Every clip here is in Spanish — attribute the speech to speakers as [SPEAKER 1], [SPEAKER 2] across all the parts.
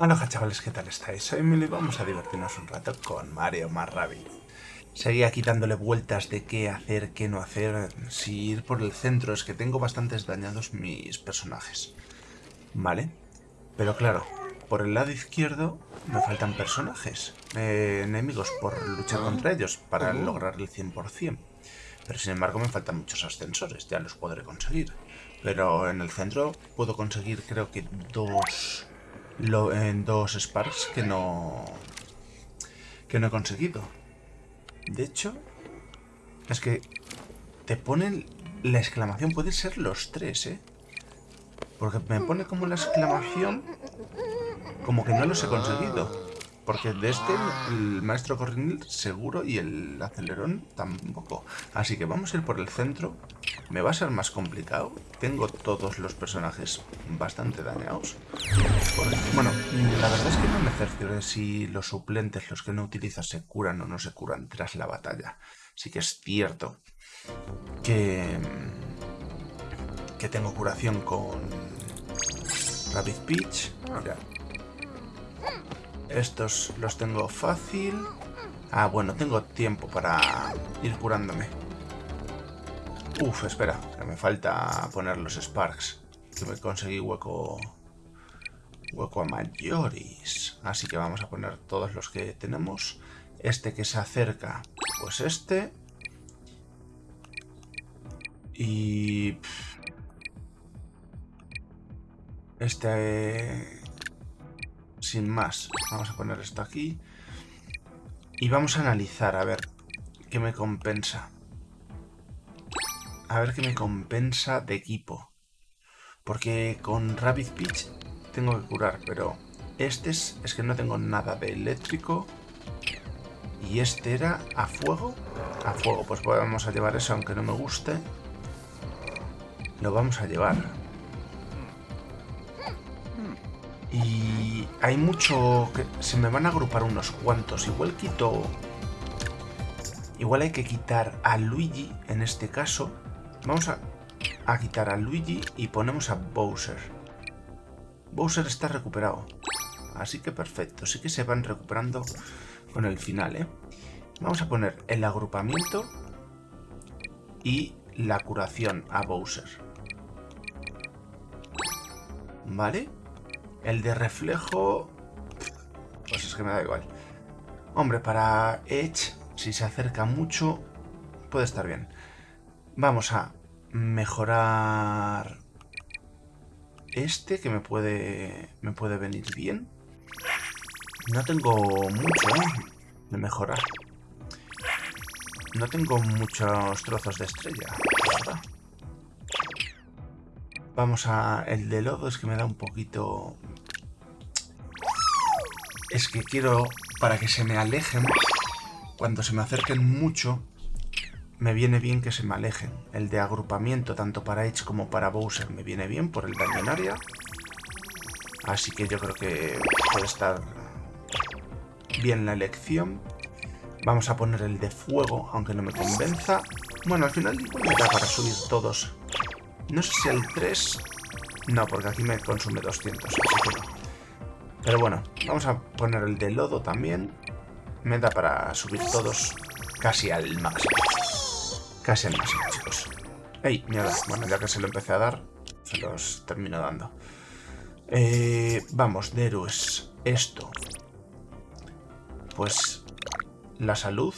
[SPEAKER 1] Hola chavales, ¿qué tal estáis? Soy Emily y vamos a divertirnos un rato con Mario más Seguía aquí dándole vueltas de qué hacer, qué no hacer, si ir por el centro, es que tengo bastantes dañados mis personajes. ¿Vale? Pero claro, por el lado izquierdo me faltan personajes, eh, enemigos por luchar contra ellos para lograr el 100%. Pero sin embargo me faltan muchos ascensores, ya los podré conseguir. Pero en el centro puedo conseguir creo que dos lo, en dos Sparks que no, que no he conseguido. De hecho, es que te ponen la exclamación, puede ser los tres, ¿eh? Porque me pone como la exclamación como que no los he conseguido. Porque de este, el maestro corrinil seguro y el acelerón tampoco. Así que vamos a ir por el centro. Me va a ser más complicado. Tengo todos los personajes bastante dañados. Bueno, la verdad es que no me cercioré si los suplentes, los que no utilizas, se curan o no se curan tras la batalla. Sí que es cierto que, que tengo curación con Rabbit Peach. Mira, estos los tengo fácil. Ah, bueno, tengo tiempo para ir curándome. Uf, espera, que me falta poner los Sparks. Que me conseguí hueco... Hueco a mayores. Así que vamos a poner todos los que tenemos. Este que se acerca, pues este. Y... Este sin más. Vamos a poner esto aquí. Y vamos a analizar, a ver qué me compensa. A ver qué me compensa de equipo. Porque con Rapid Pitch tengo que curar, pero este es, es que no tengo nada de eléctrico. Y este era a fuego. A fuego, pues vamos a llevar eso, aunque no me guste. Lo vamos a llevar. Y hay mucho... que Se me van a agrupar unos cuantos. Igual quito... Igual hay que quitar a Luigi en este caso. Vamos a, quitar a Luigi y ponemos a Bowser. Bowser está recuperado. Así que perfecto. Sí que se van recuperando con el final, ¿eh? Vamos a poner el agrupamiento y la curación a Bowser. ¿Vale? El de reflejo... Pues es que me da igual. Hombre, para Edge, si se acerca mucho, puede estar bien. Vamos a mejorar este, que me puede, me puede venir bien. No tengo mucho ¿eh? de mejorar. No tengo muchos trozos de estrella, Vamos a... El de lodo es que me da un poquito es que quiero, para que se me alejen, cuando se me acerquen mucho, me viene bien que se me alejen. El de agrupamiento, tanto para Edge como para Bowser, me viene bien por el daño en área. Así que yo creo que puede estar bien la elección. Vamos a poner el de fuego, aunque no me convenza. Bueno, al final me da para subir todos. No sé si el 3... No, porque aquí me consume 200, así que no. Pero bueno, vamos a poner el de lodo también. Me da para subir todos casi al máximo. Casi al máximo, chicos. ¡Ey! Mierda. Bueno, ya que se lo empecé a dar, se los termino dando. Eh, vamos, de héroes. Esto. Pues la salud,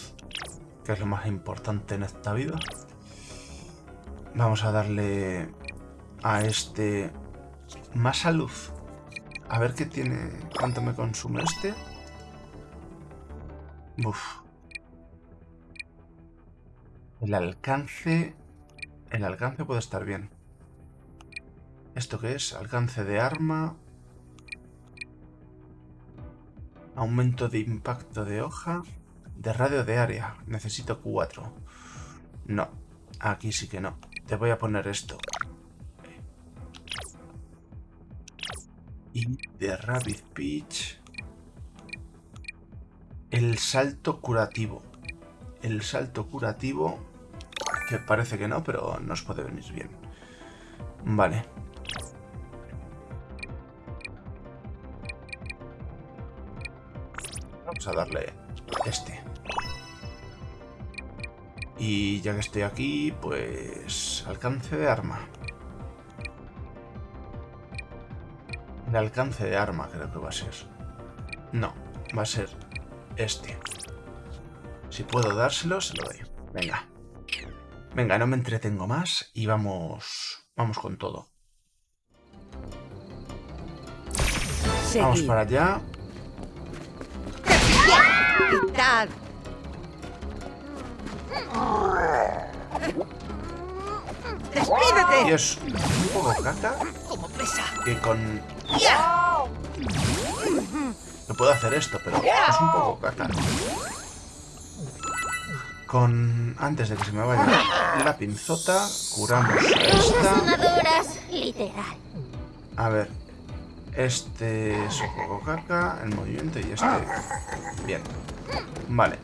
[SPEAKER 1] que es lo más importante en esta vida. Vamos a darle a este más salud. A ver qué tiene... ¿Cuánto me consume este? Uf. El alcance... El alcance puede estar bien. ¿Esto qué es? Alcance de arma... Aumento de impacto de hoja... De radio de área. Necesito cuatro. No. Aquí sí que no. Te voy a poner esto. Y de Rabbit Peach. El salto curativo. El salto curativo. Parece que no, pero nos puede venir bien. Vale. Vamos a darle este. Y ya que estoy aquí, pues... Alcance de arma. De alcance de arma creo que va a ser. No, va a ser este. Si puedo dárselo, se lo doy. Venga. Venga, no me entretengo más y vamos... Vamos con todo. Vamos para allá.
[SPEAKER 2] ¡Despídete!
[SPEAKER 1] Y es un poco caca que con... No puedo hacer esto, pero es un poco caca. Con... Antes de que se me vaya la pinzota, curamos a esta.
[SPEAKER 2] Literal.
[SPEAKER 1] A ver. Este es un poco caca, el movimiento y este... Bien. Vale.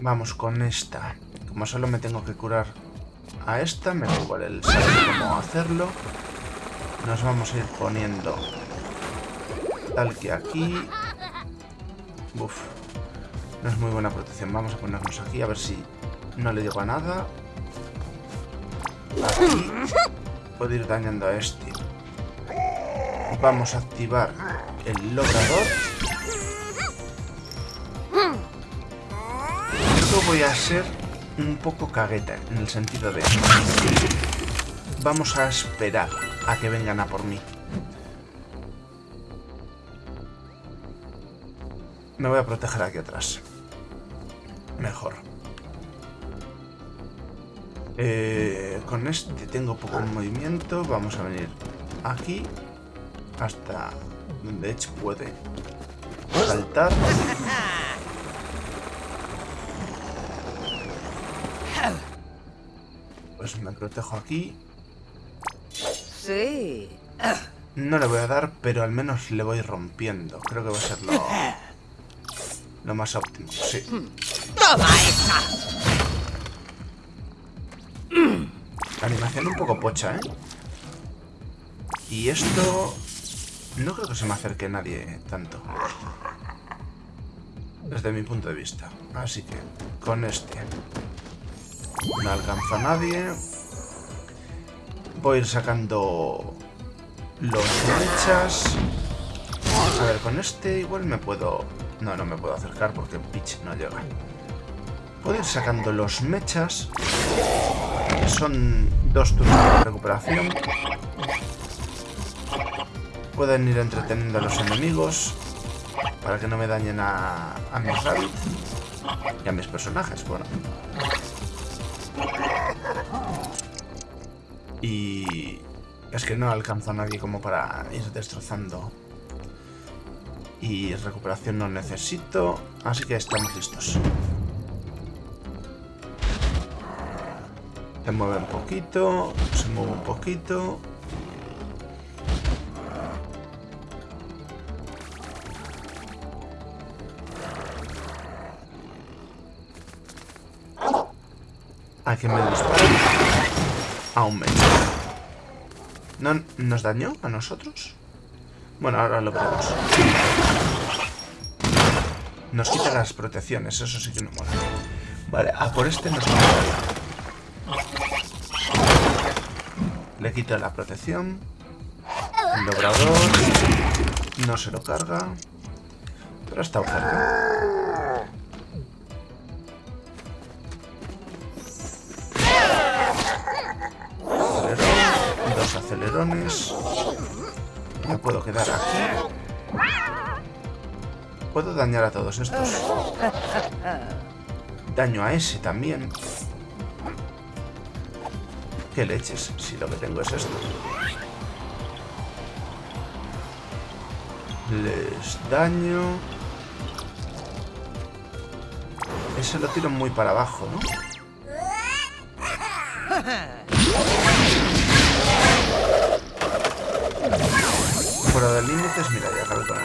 [SPEAKER 1] Vamos con esta. Como solo me tengo que curar a esta, me da igual el saber cómo hacerlo. Nos vamos a ir poniendo tal que aquí. Uf. No es muy buena protección. Vamos a ponernos aquí a ver si no le digo a nada. Aquí puedo ir dañando a este. Vamos a activar el logrador. Yo voy a ser un poco cagueta, en el sentido de... Vamos a esperar a que vengan a por mí. Me voy a proteger aquí atrás. Mejor. Eh, con este tengo poco movimiento. Vamos a venir aquí. Hasta donde Edge puede saltar. Pues me protejo aquí.
[SPEAKER 2] Sí.
[SPEAKER 1] No le voy a dar, pero al menos le voy rompiendo. Creo que va a ser lo, lo más óptimo. Sí.
[SPEAKER 2] ¡Toma esa!
[SPEAKER 1] La animación un poco pocha, ¿eh? Y esto... No creo que se me acerque nadie tanto. Desde mi punto de vista. Así que, con este. No alcanzo a nadie. Voy a ir sacando los mechas. A ver, con este igual me puedo... No, no me puedo acercar porque pitch no llega. Puedo ir sacando los mechas. Son dos turnos de recuperación. Pueden ir entreteniendo a los enemigos para que no me dañen a, a mis y a mis personajes, bueno. Y es que no alcanzo a nadie como para ir destrozando. Y recuperación no necesito, así que estamos listos. Se mueve un poquito, se mueve un poquito. ¿A quién me dispara? A un medio. ¿No nos dañó a nosotros? Bueno, ahora lo veremos. Nos quita las protecciones, eso sí que no mola. Vale, a por este nos vamos Le quito la protección. El. No se lo carga. Pero está cerca. Acelerón. Dos acelerones. Me puedo quedar aquí. Puedo dañar a todos estos. Daño a ese también. ¿Qué leches? Si lo que tengo es esto. Les daño. Ese lo tiro muy para abajo, ¿no? Fuera de límites, mira, ya acabé con.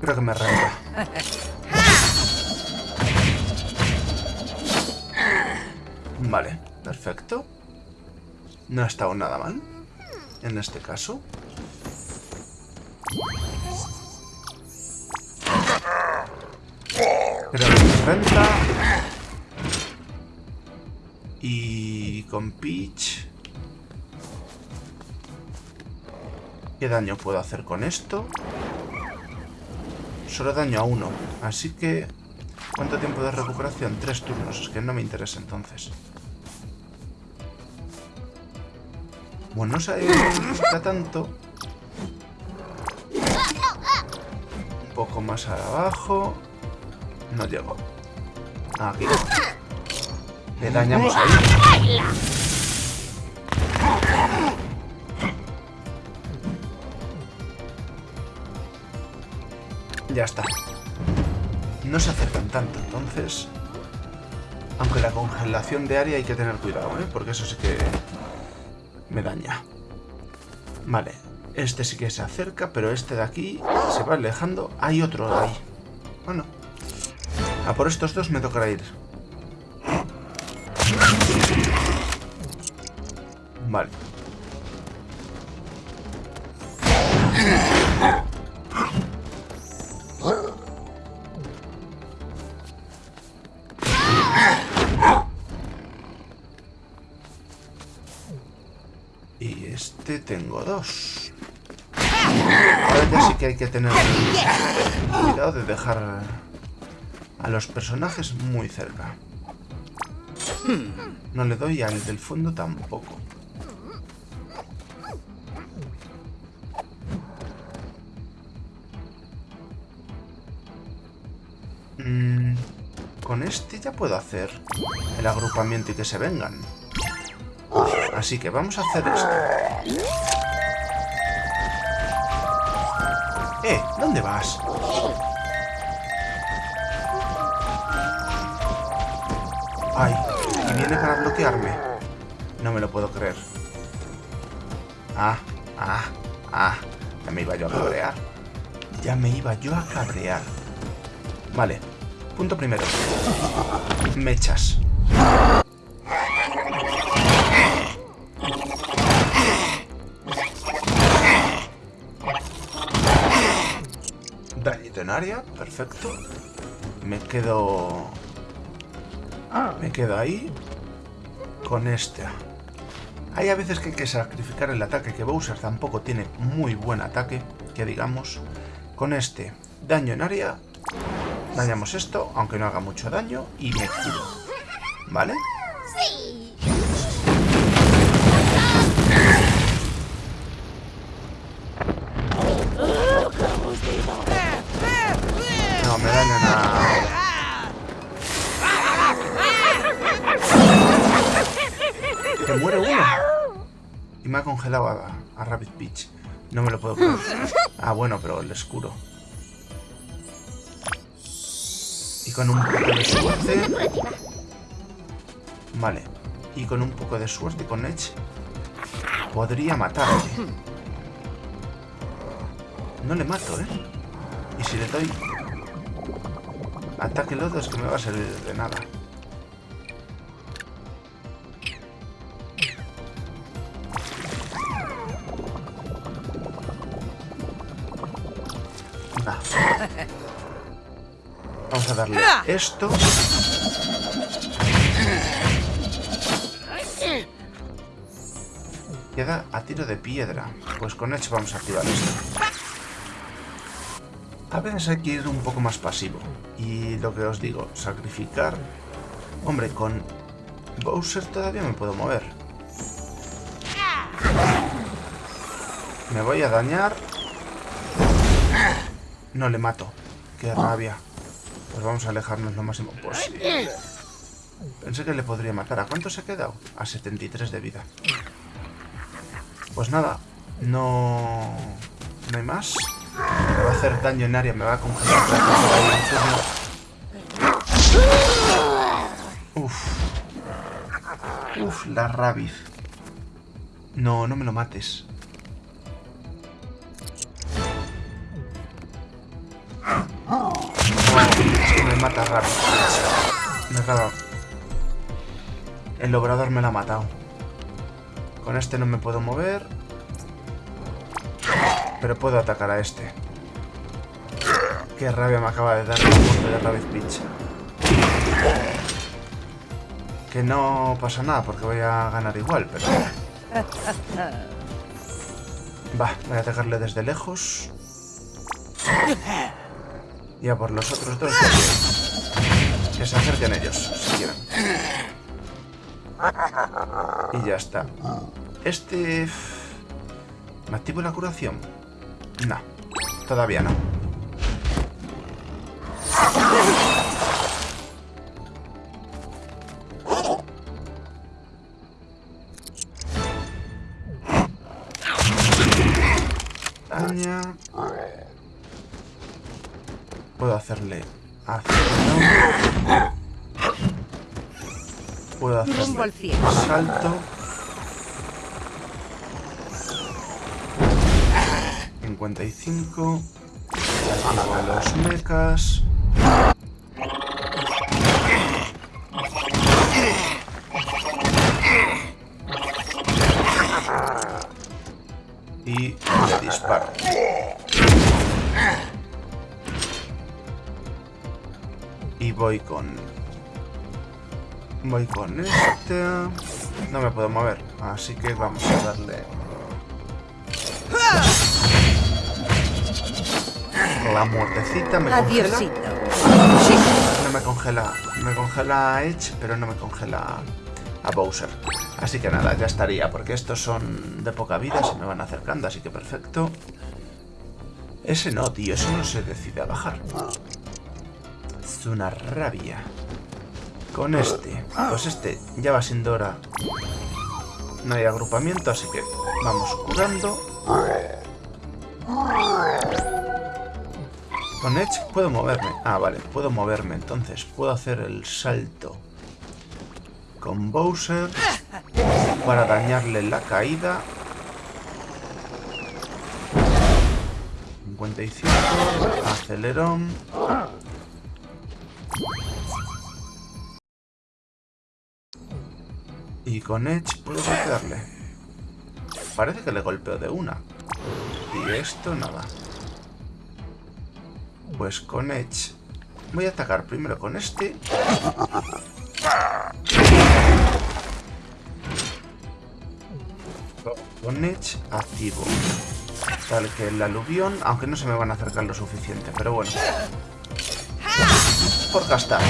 [SPEAKER 1] Creo que me renta. Vale, perfecto. No ha estado nada mal. En este caso. Peach... ¿Qué daño puedo hacer con esto? Solo daño a uno. Así que... ¿Cuánto tiempo de recuperación? Tres turnos. Es que no me interesa entonces. Bueno, no se ha tanto. Un poco más abajo. No llego. Aquí. Le dañamos ahí. Ya está. No se acercan tanto, entonces... Aunque la congelación de área hay que tener cuidado, ¿eh? Porque eso sí que me daña. Vale, este sí que se acerca, pero este de aquí se va alejando. Hay otro ahí. Bueno. A por estos dos me tocará ir. Vale. Que hay que tener cuidado de dejar a los personajes muy cerca. No le doy al del fondo tampoco. Mm, con este ya puedo hacer el agrupamiento y que se vengan. Así que vamos a hacer esto. ¡Eh! ¿Dónde vas? ¡Ay! ¿Y viene para bloquearme? No me lo puedo creer. Ah, ah, ah. Ya me iba yo a cabrear. Ya me iba yo a cabrear. Vale. Punto primero. Mechas. Perfecto. Me quedo... Me quedo ahí con este. Hay a veces que hay que sacrificar el ataque, que Bowser tampoco tiene muy buen ataque, que digamos. Con este, daño en área, dañamos esto, aunque no haga mucho daño, y me curo. ¿Vale? me me ha congelado a, a Rabbit Peach. No me lo puedo creer. Ah, bueno, pero el escuro. Y con un poco de suerte... Vale. Y con un poco de suerte con Edge... Podría matarle. No le mato, ¿eh? Y si le doy Ataque lodo es que me va a servir de nada. A darle esto. Queda a tiro de piedra. Pues con hecho vamos a activar esto. A veces hay que ir un poco más pasivo. Y lo que os digo, sacrificar... Hombre, con Bowser todavía me puedo mover. Me voy a dañar. No le mato. Qué rabia. Pues vamos a alejarnos lo máximo posible. Pensé que le podría matar. ¿A cuánto se ha quedado? A 73 de vida. Pues nada. No... No hay más. Me va a hacer daño en área, me va a congelar. Uf. Uf, la rabiz. No, no me lo mates. Mata rápido. Me acaba. El obrador me la ha matado. Con este no me puedo mover. Pero puedo atacar a este. Qué rabia me acaba de dar la muerte de Rabbit Beach. Que no pasa nada porque voy a ganar igual, pero... Va, voy a atacarle desde lejos. Y a por los otros dos. Que se acerquen ellos, si quieren. Y ya está. Este... ¿Me activo la curación? No. Todavía no.
[SPEAKER 2] Al cielo.
[SPEAKER 1] salto. 55. Activo los mechas. Y disparo. Y voy con... Voy con este... No me puedo mover, así que vamos a darle... La muertecita me congela. No me congela. Me congela a Edge, pero no me congela a Bowser. Así que nada, ya estaría, porque estos son de poca vida, se me van acercando, así que perfecto. Ese no, tío, eso no se decide a bajar. Es una rabia. Con este, pues este ya va siendo hora. No hay agrupamiento, así que vamos curando. Con Edge puedo moverme. Ah, vale, puedo moverme. Entonces puedo hacer el salto con Bowser para dañarle la caída. 55, acelerón. Y con Edge puedo golpearle. Parece que le golpeo de una. Y esto nada. Pues con Edge voy a atacar primero con este. Con Edge activo. Tal que el aluvión, aunque no se me van a acercar lo suficiente, pero bueno. Por gastar.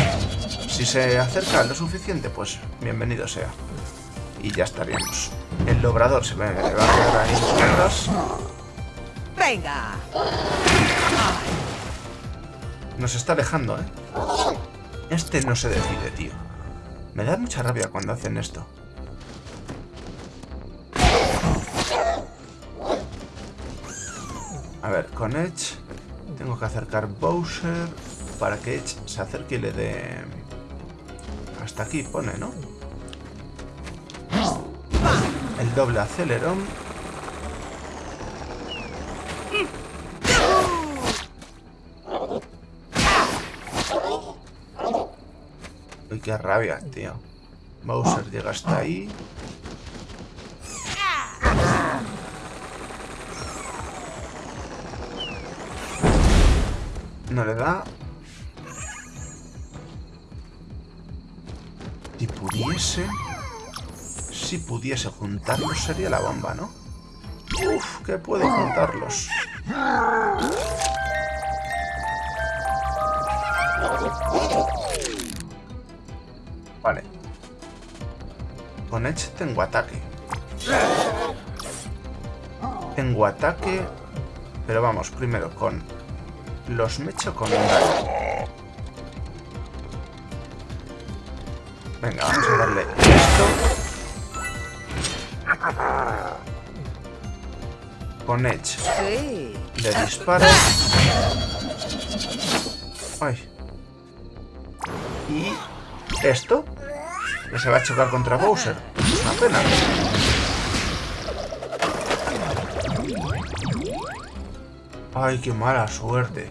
[SPEAKER 1] Si se acerca lo suficiente, pues bienvenido sea. Y ya estaríamos. El logrador se me va a quedar ahí detrás.
[SPEAKER 2] Venga.
[SPEAKER 1] Nos está alejando, ¿eh? Este no se decide, tío. Me da mucha rabia cuando hacen esto. A ver, con Edge tengo que acercar Bowser para que Edge se acerque y le dé... Hasta aquí pone, ¿no? Doble acelerón. Uy, qué rabia, tío. Bowser llega hasta ahí. No le da. Si pudiese... Si pudiese juntarlos sería la bomba, ¿no? Uf, que puedo juntarlos. Vale. Con Edge tengo ataque. Tengo ataque. Pero vamos, primero con los mecho con un daño. Venga, vamos a darle Con Edge
[SPEAKER 2] Sí.
[SPEAKER 1] le disparo. Ay. Y esto, que se va a chocar contra Bowser. Es una pena. Ay, qué mala suerte.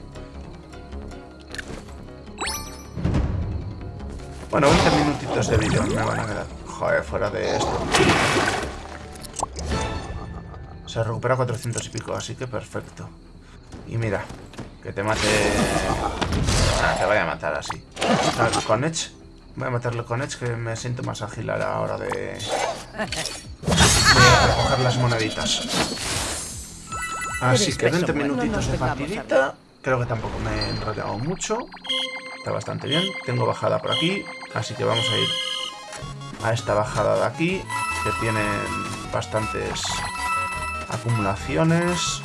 [SPEAKER 1] Bueno, 20 minutitos de vídeo me van a quedar. Joder, fuera de esto. Se recupera 400 y pico, así que perfecto. Y mira, que te mate... Ah, te vaya a matar así. Con Edge. Voy a matarlo con Edge, que me siento más ágil a la hora de... de recoger las moneditas. Así que 20 minutitos de partidita. Creo que tampoco me he enrollado mucho. Está bastante bien. Tengo bajada por aquí. Así que vamos a ir a esta bajada de aquí. Que tienen bastantes acumulaciones.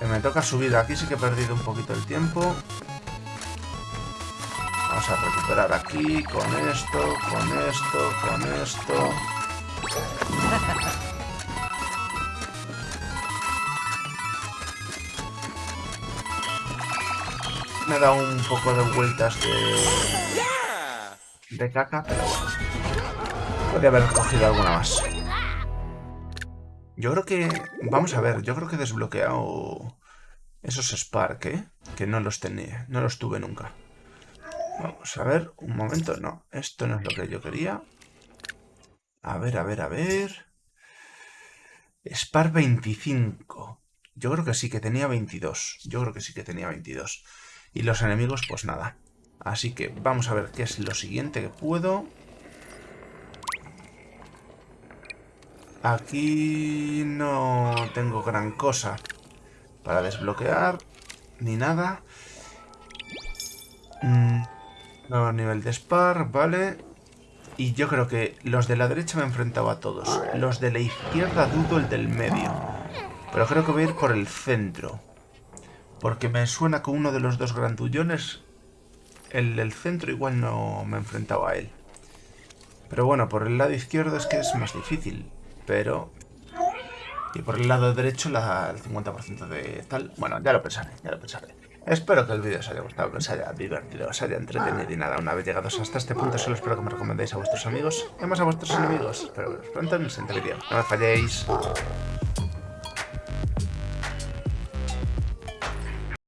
[SPEAKER 1] Me toca subir. Aquí sí que he perdido un poquito el tiempo. Vamos a recuperar aquí, con esto, con esto, con esto. Me dado un poco de vueltas de... De caca, pero bueno. Podría haber cogido alguna más. Yo creo que... Vamos a ver, yo creo que he desbloqueado esos Spark, ¿eh? Que no los tenía, no los tuve nunca. Vamos a ver, un momento, no. Esto no es lo que yo quería. A ver, a ver, a ver... Spark 25. Yo creo que sí, que tenía 22. Yo creo que sí que tenía 22. Y los enemigos, pues nada. Así que vamos a ver qué es lo siguiente que puedo. Aquí no tengo gran cosa para desbloquear, ni nada. Mm, nuevo nivel de Spar, vale. Y yo creo que los de la derecha me he enfrentado a todos. Los de la izquierda dudo el del medio. Pero creo que voy a ir por el centro. Porque me suena que uno de los dos grandullones, el del centro, igual no me he enfrentado a él. Pero bueno, por el lado izquierdo es que es más difícil pero... Y por el lado derecho la, el 50% de tal... Bueno, ya lo pensaré, ya lo pensaré. Espero que el vídeo os haya gustado, que os haya divertido, os haya entretenido y nada, una vez llegados hasta este punto solo espero que me recomendéis a vuestros amigos y más a vuestros enemigos. Espero veros pronto en el siguiente vídeo. No me falléis.